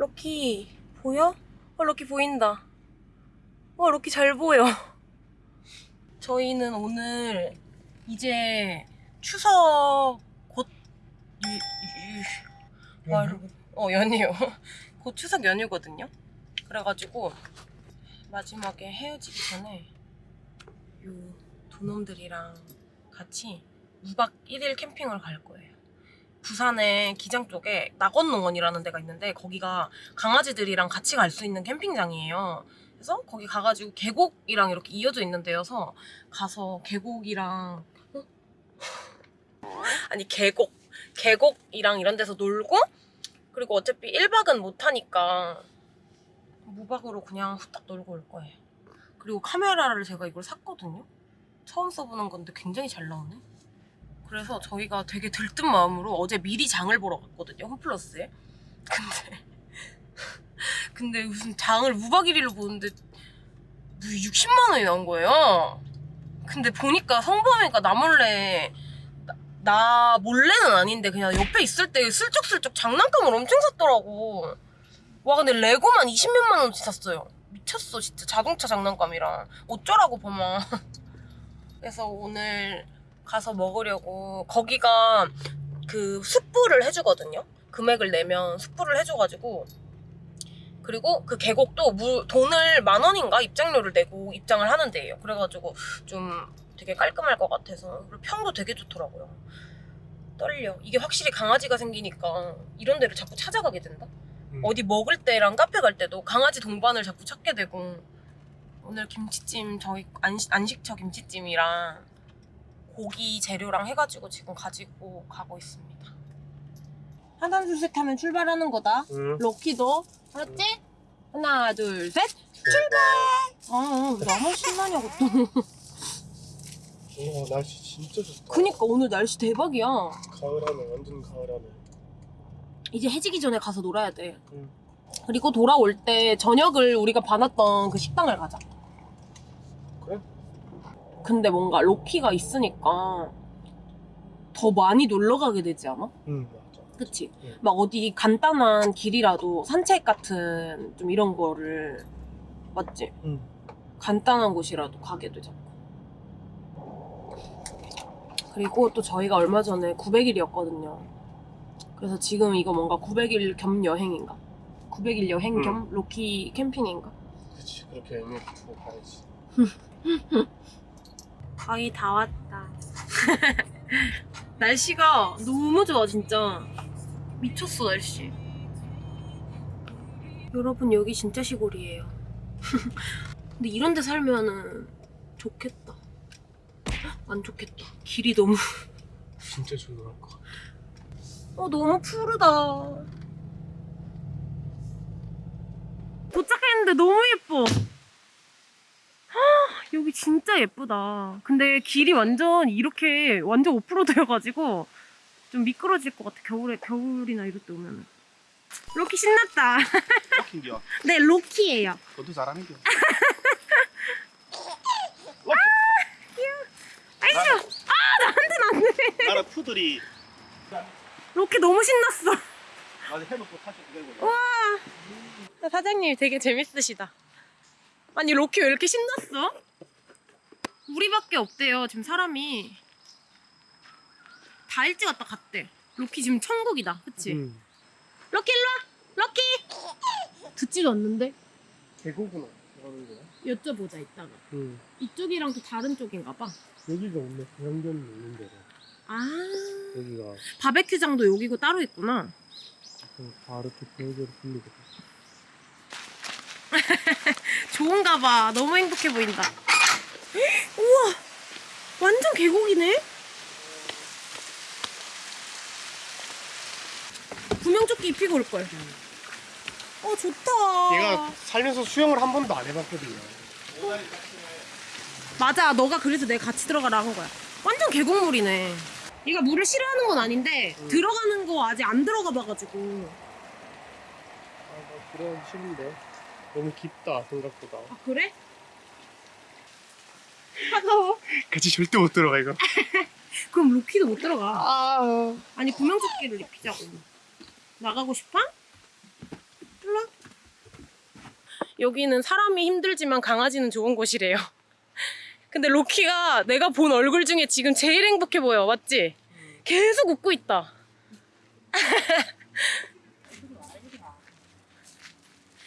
럭키 보여? 어 럭키 보인다. 와 럭키 잘 보여. 저희는 오늘 이제 추석 곧 유, 유, 말, 어 연휴 곧 추석 연휴거든요. 그래가지고 마지막에 헤어지기 전에 요 도놈들이랑 같이 2박 1일 캠핑을 갈 거예요. 부산의 기장 쪽에 낙원농원이라는 데가 있는데 거기가 강아지들이랑 같이 갈 수 있는 캠핑장이에요. 그래서 거기 가가지고 계곡이랑 이렇게 이어져 있는 데여서 가서 계곡이랑 어? 아니 계곡 계곡이랑 이런 데서 놀고 그리고 어차피 1박은 못하니까 무박으로 그냥 후딱 놀고 올 거예요. 그리고 카메라를 제가 이걸 샀거든요. 처음 써보는 건데 굉장히 잘 나오네. 그래서 저희가 되게 들뜬 마음으로 어제 미리 장을 보러 갔거든요. 홈플러스에. 근데 근데 무슨 장을 무박 1일로 보는데 60만 원이 나온 거예요. 근데 보니까 성범이가 나 몰래 나, 나 몰래는 아닌데 그냥 옆에 있을 때 슬쩍슬쩍 장난감을 엄청 샀더라고. 와 근데 레고만 20몇만 원치 샀어요. 미쳤어 진짜 자동차 장난감이랑 어쩌라고 보면. 그래서 오늘 가서 먹으려고 거기가 그 숯불을 해주거든요. 금액을 내면 숯불을 해줘가지고 그리고 그 계곡도 물, 돈을 만 원인가 입장료를 내고 입장을 하는 데예요. 그래가지고 좀 되게 깔끔할 것 같아서 그리고 평도 되게 좋더라고요. 떨려. 이게 확실히 강아지가 생기니까 이런 데를 자꾸 찾아가게 된다. 음. 어디 먹을 때랑 카페 갈 때도 강아지 동반을 자꾸 찾게 되고 오늘 김치찜 저희 안식, 안식처 김치찜이랑 고기 재료랑 해가지고 지금 가지고 가고 있습니다. 하단 둘셋 하면 출발하는 거다. 응. 럭키도 알았지? 하나 둘 셋. 출발. 아 나만 신나냐고 또. 와 날씨 진짜 좋다. 그니까 오늘 날씨 대박이야. 가을하네 완전 가을하네. 이제 해지기 전에 가서 놀아야 돼. 응. 그리고 돌아올 때 저녁을 우리가 봐놨던 그 식당을 가자. 그래? 근데 뭔가 로키가 있으니까 더 많이 놀러 가게 되지 않아? 응 맞아. 그치? 응. 막 어디 간단한 길이라도 산책 같은 좀 이런 거를 맞지? 응. 간단한 곳이라도 가게 되잖아. 그리고 또 저희가 얼마 전에 900일이었거든요. 그래서 지금 이거 뭔가 900일 겸 여행인가? 900일 여행 응. 겸 로키 캠핑인가? 그치 그렇게 의미 두고 가야지. 거의 다 왔다. 날씨가 너무 좋아 진짜. 미쳤어 날씨. 여러분 여기 진짜 시골이에요. 근데 이런 데 살면은 좋겠다. 안 좋겠다. 길이 너무 진짜 조용할 것 같아. 어 너무 푸르다. 도착했는데 너무 예뻐. 헉, 여기 진짜 예쁘다. 근데 길이 완전 이렇게 완전 오프로드여가지고 좀 미끄러질 것 같아. 겨울에 겨울이나 이럴 때 오면은. 로키 신났다. 럭키인겨. 네 로키예요. 너도 잘하는겨. 아이고 아 나한테는 안 돼. 나는 푸들이 로키 너무 신났어. 나도 해놓고 타시 되고. 와 사장님 되게 재밌으시다. 아니 로키 왜 이렇게 신났어? 우리밖에 없대요 지금 사람이 다 일찍 왔다 갔대. 로키 지금 천국이다, 그치? 응. 로키 일로 와, 로키. 듣지도 않는데 계곡은 가는 거야? 여쭤보자 이따가. 응. 이쪽이랑 또 다른 쪽인가 봐. 여기가 없네. 고향견이 있는 데가. 아 여기가 바베큐장도 여기고 따로 있구나. 좀 바로 또 계곡으로 불리거든. 좋은가 봐. 너무 행복해 보인다. 우와! 완전 계곡이네? 구명조끼 입히고 올걸. 어, 좋다. 얘가 살면서 수영을 한 번도 안 해봤거든요. 맞아. 너가 그래서 내가 같이 들어가라 한 거야. 완전 계곡물이네. 얘가 물을 싫어하는 건 아닌데 응. 들어가는 거 아직 안 들어가 봐가지고 아, 나 들어가기 싫은데. 너무 깊다, 생각보다. 아 그래? 차가워? 같이 절대 못 들어가, 이거. 그럼 로키도 못 들어가 아. 아니 구명조끼를 입히자고 나가고 싶어? 일로 여기는 사람이 힘들지만 강아지는 좋은 곳이래요. 근데 로키가 내가 본 얼굴 중에 지금 제일 행복해 보여. 맞지? 계속 웃고 있다.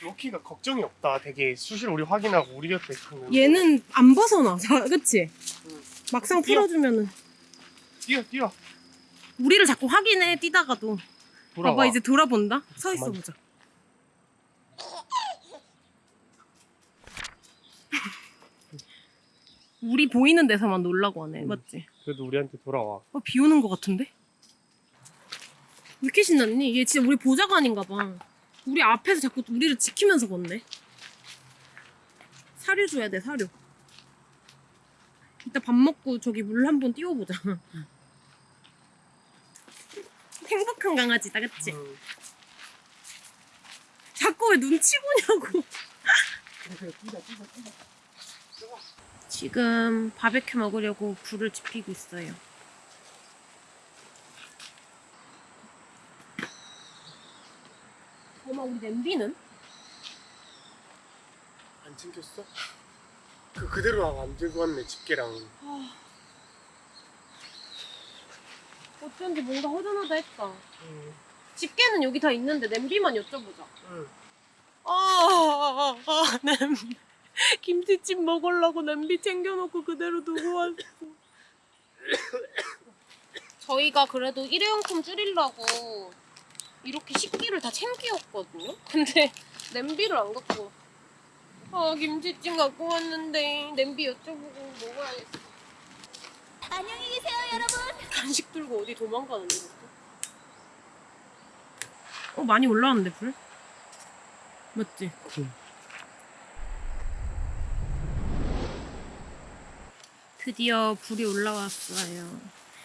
로키가 걱정이 없다. 되게 수실 우리 확인하고 우리 곁에 있으면 얘는 안 벗어나. 자, 그치? 응. 막상 뛰어. 풀어주면은. 뛰어 뛰어 우리를 자꾸 확인해, 뛰다가도. 돌아와. 봐봐, 이제 돌아본다? 서 있어. 보자. 우리 보이는 데서만 놀라고 하네. 응. 맞지? 그래도 우리한테 돌아와. 어, 비 오는 것 같은데? 왜 이렇게 신났니? 얘 진짜 우리 보좌관인가 봐. 우리 앞에서 자꾸 우리를 지키면서 걷네. 사료 줘야 돼, 사료. 이따 밥 먹고 저기 물 한 번 띄워보자. 행복한 강아지다, 그치? 음. 자꾸 왜 눈치 보냐고. 지금 바베큐 먹으려고 불을 지피고 있어요. 어머, 우리 냄비는? 안 챙겼어? 그 그대로 안 들고 왔네 집게랑. 어쩐지 뭔가 허전하다 했다. 응. 집게는 여기 다 있는데 냄비만 여쭤보자. 응. 아, 아, 아, 냄비. 김치찜 먹으려고 냄비 챙겨놓고 그대로 두고 왔어. 저희가 그래도 일회용품 줄이려고 이렇게 식기를 다 챙기었거든요? 근데 냄비를 안 갖고 아 김치찜 갖고 왔는데 냄비 여쭤보고 먹어야겠어 안녕히 계세요, 여러분. 간식 들고 어디 도망가는데? 어 많이 올라왔는데 불? 맞지? 응. 드디어 불이 올라왔어요.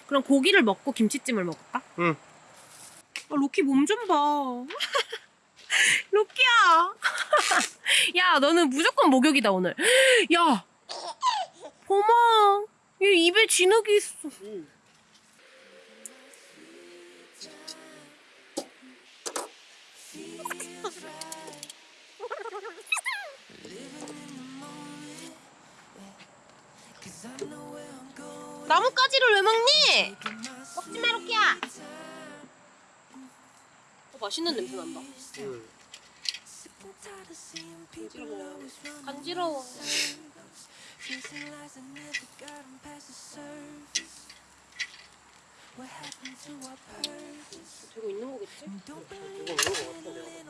그럼 고기를 먹고 김치찜을 먹을까? 응. 아, 로키 몸 좀 봐. 로키야. 야, 너는 무조건 목욕이다 오늘. 야, 범아, 얘 입에 진흙이 있어. 나뭇가지를 왜 먹니? 먹지 마, 로키야. 어, 맛있는 냄새 난다. 응. 간지러워. 간지러워. 되고 있는 거겠지? 이거 있는 거 내가.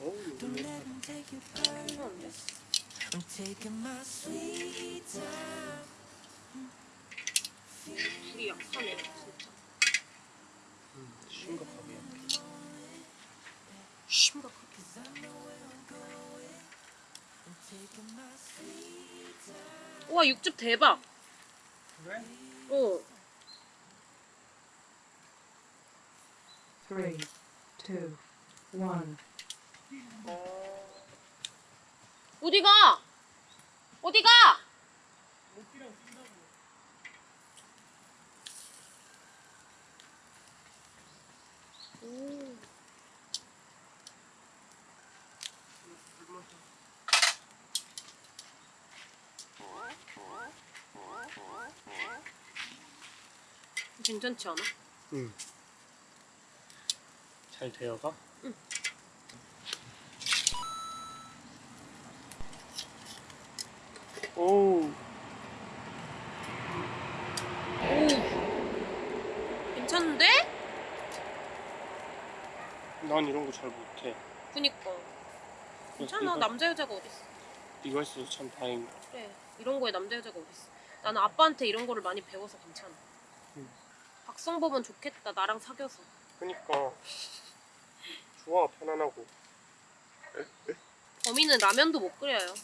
어우? 불이 약하네, 진짜. 음, 심각하게. 심각하게. 우와, 육즙 대박. 그래? 어. three, two, one. 어디 가? 어디 가? 오. 괜찮지 않아? 응. 잘 되어가? 응. 오. 오. 괜찮은데? 난 이런 거 잘 못해. 그니까. 괜찮아. 이거, 남자 여자가 어딨어. 이거 했어서 참 다행이다. 그래. 이런 거에 남자 여자가 어딨어. 나는 아빠한테 이런 거를 많이 배워서 괜찮아. 응. 박성범은 좋겠다. 나랑 사귀어서. 그니까 좋아 편안하고. 범인은 라면도 못 끓여요.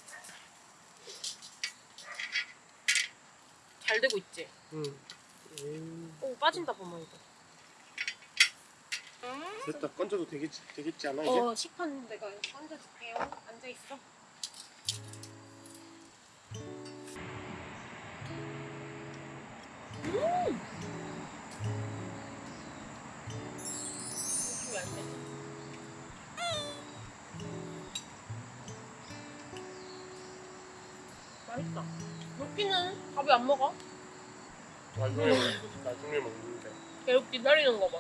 잘 되고 있지? 응. 음, 오 빠진다 범아 이거. 됐다 건져도 되겠지 되겠지 않아 이제? 어 식판 내가 얹어줄게요. 앉아 있어. 음! 맛있다. 로키는 밥이 안 먹어? 나중에 먹- 나중에 먹는데. 계속 기다리는 거 봐.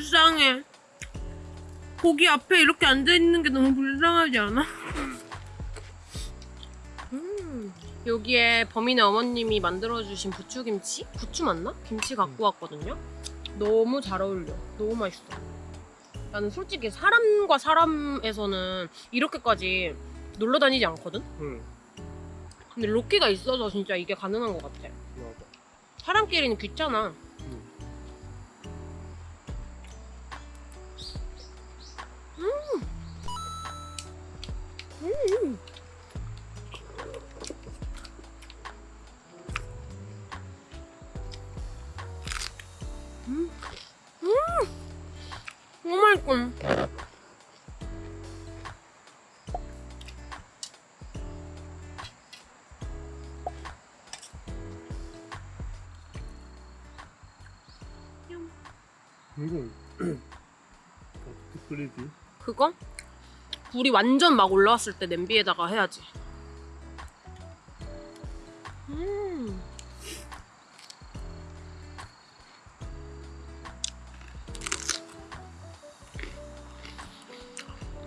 불쌍해. 고기 앞에 이렇게 앉아 있는 게 너무 불쌍하지 않아? 음, 여기에 범인의 어머님이 만들어주신 부추김치? 부추 맞나? 김치 갖고 왔거든요. 너무 잘 어울려. 너무 맛있어. 나는 솔직히 사람과 사람에서는 이렇게까지 놀러 다니지 않거든? 음. 근데 로키가 있어서 진짜 이게 가능한 것 같아. 맞아. 사람끼리는 귀찮아. 음. 음. 음. 너무. 이건 어떻게 끓이지? 그거? 불이 완전 막 올라왔을 때 냄비에다가 해야지. 음.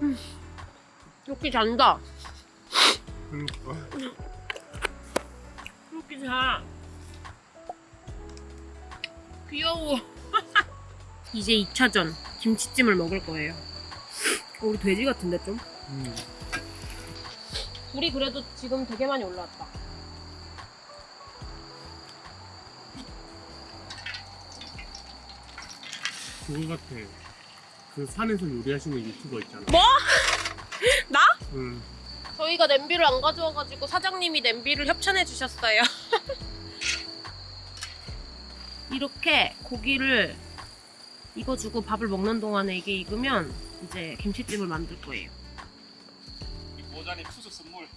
음. 이렇게 잔다. 그러니까. 이렇게 자. 귀여워. 이제 2차전 김치찜을 먹을 거예요. 어, 우리 돼지 같은데 좀? 음. 불이 그래도 지금 되게 많이 올라왔다. 그거 같아. 그 산에서 요리하시는 유튜버 있잖아. 뭐? 나? 응. 저희가 냄비를 안 가져와가지고 사장님이 냄비를 협찬해 주셨어요. 이렇게 고기를 익어주고 밥을 먹는 동안에 이게 익으면 이제 김치찜을 만들 거예요. 모자니 투수 선물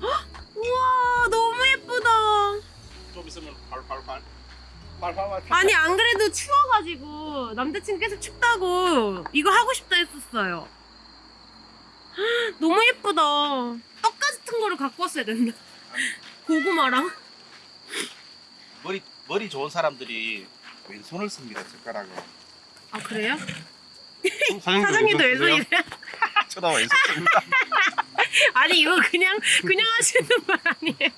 우와 너무 예쁘다. 좀 있으면 발발발 발발발 아니 안 그래도 추워가지고 남자친구 계속 춥다고 이거 하고 싶다 했었어요. 헉, 너무 예쁘다. 떡 같은 거를 갖고 왔어야 된다. 고구마랑. 머리 머리 좋은 사람들이 왼손을 씁니다 젓가락을 아 그래요? 사장님도 사장님도 왼손 쓰세요? 왼손이래. 쳐다 왼손 씁니다 아니 이거 그냥 그냥 하시는 말 아니에요?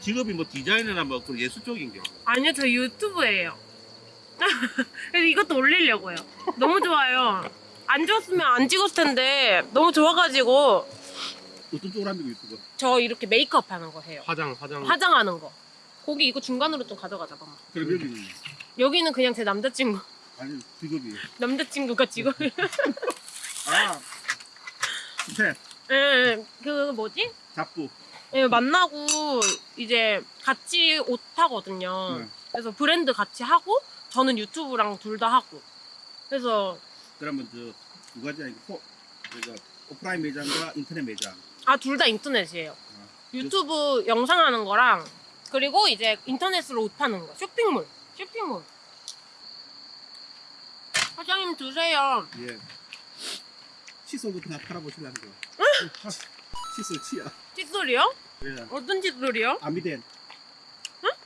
직업이 뭐 디자이너나 뭐그 예술 쪽인겨 아니요 저 유튜브예요. 그래서 이것도 올리려고요. 너무 좋아요. 안 좋았으면 안 찍었을 텐데 너무 좋아가지고 어떤 쪽으로 합니까 유튜브 저 이렇게 메이크업 하는 거 해요. 화장 화장. 화장하는 거. 거기 이거 중간으로 좀 가져가자 봐봐. 그럼 여기는 여기는 그냥 제 남자친구. 아니 직업이 남자친구가 직업. 아 스텝 예, 그 뭐지? 잡부 예, 만나고 이제 같이 옷 하거든요. 네. 그래서 브랜드 같이 하고 저는 유튜브랑 둘 다 하고. 그래서 그러면 저두 가지 아니고 포, 그러니까 오프라인 매장과 인터넷 매장 아 둘 다 인터넷이에요. 아, 유튜브 영상 하는 거랑 그리고 이제 인터넷으로 옷 파는 거. 쇼핑몰. 쇼핑몰. 사장님 드세요. 예 칫솔부터 다 팔아보시려는 거 칫솔 치아 칫솔이요? 예 어떤 칫솔이요? 아미덴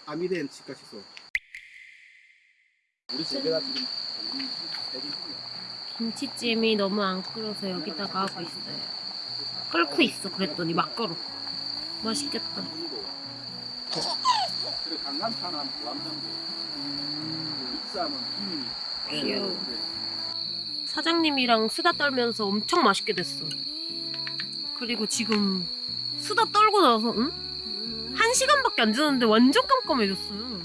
아미덴 치과 칫솔 우리 세계가 지금 김치찜이 너무 안 끓어서 여기다가 하고 있어요. 끓고 있어 그랬더니 막 끓어. 맛있겠다. 그리고 부암장도 익사하면 비밀이 귀여워. 사장님이랑 수다 떨면서 엄청 맛있게 됐어. 그리고 지금 수다 떨고 나서 응? 한 시간밖에 안 지났는데 완전 깜깜해졌어요.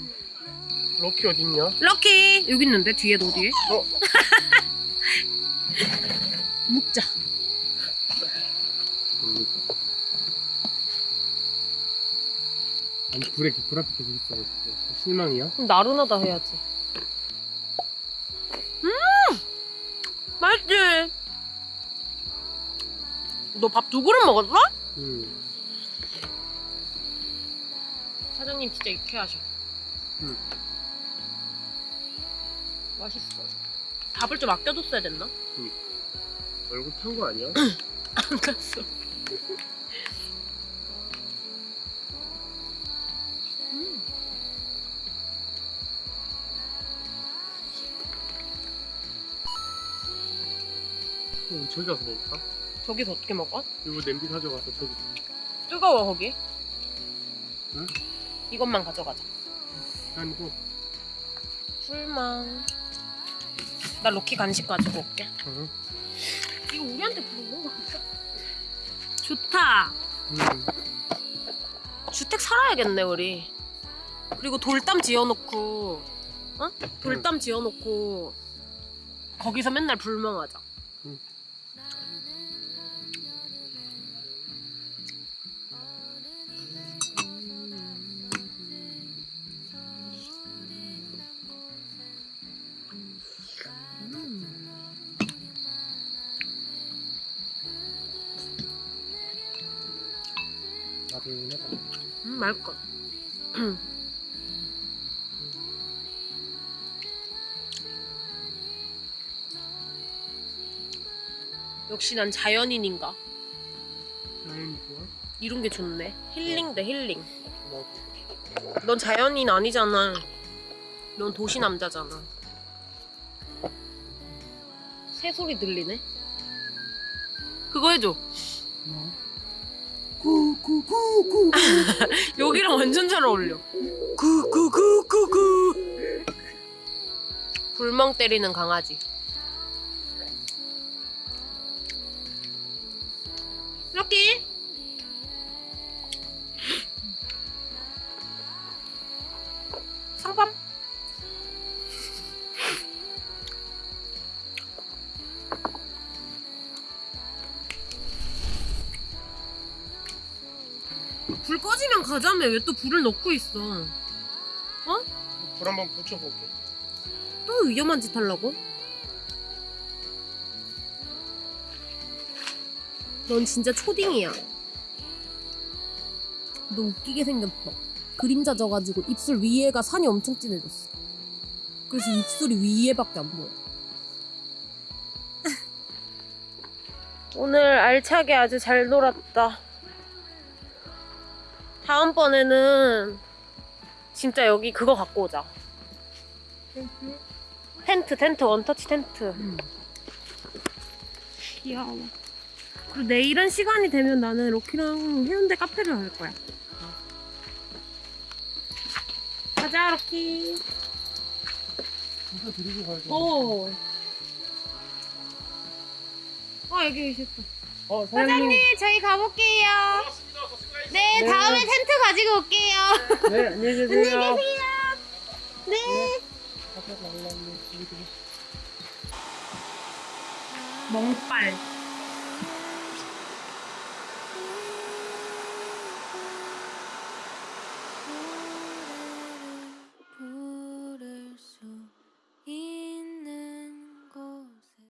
럭키 어딨냐? 럭키 여기 있는데 뒤에 어디에? 어. 묵자. 아니 불에 이렇게 불 앞에 계속 있어가지고 실망이야? 그럼 나른하다 해야지. 음! 맛있지? 너 밥 두 그릇 먹었어? 응 사장님 진짜 유쾌하셔. 응. 맛있어. 밥을 좀 아껴뒀어야 됐나? 얼굴 탄 거 아니야? 안 갔어. 저기 가서 먹을까? 저기서 어떻게 먹어? 이거 냄비 가져가서 저기 뜨거워 거기. 응? 이것만 가져가자. 아니고 풀만. 나 로키 간식 가지고 올게. 어. 이거 우리한테 부른 거 같아. 좋다. 음. 주택 살아야겠네 우리. 그리고 돌담 지어놓고, 어? 돌담 지어놓고 거기서 맨날 불멍하자. 음, 맛있어. 역시 난 자연인인가? 자연이 좋아? 이런 게 좋네. 힐링 대 힐링. 나도 넌 자연인 아니잖아. 넌 도시 남자잖아. 새 소리 들리네. 그거 해줘. 구구구구 여기랑 완전 잘 어울려. 구구구구구. 불멍 때리는 강아지. 가자며 왜또 불을 넣고 있어? 불 한번 붙여볼게 또 위험한 짓 하려고? 넌 진짜 초딩이야. 너 웃기게 생겼어. 그림자 져가지고 입술 위에가 산이 엄청 진해졌어. 그래서 입술이 위에밖에 안 보여. 오늘 알차게 아주 잘 놀았다. 다음번에는 진짜 여기 그거 갖고 오자. 텐트, 텐트, 원터치 텐트. 귀여워. 그리고 내일은 시간이 되면 나는 로키랑 해운대 카페를 갈 거야. 가자, 로키. 진짜 데리고 가야지 어. 어, 여기 계셨다. 어, 사장님, 저희 가볼게요. 네, 다음에 텐트 가지고 올게요. 네 안녕히 계세요 안녕히 계세요. 네. 멍빨.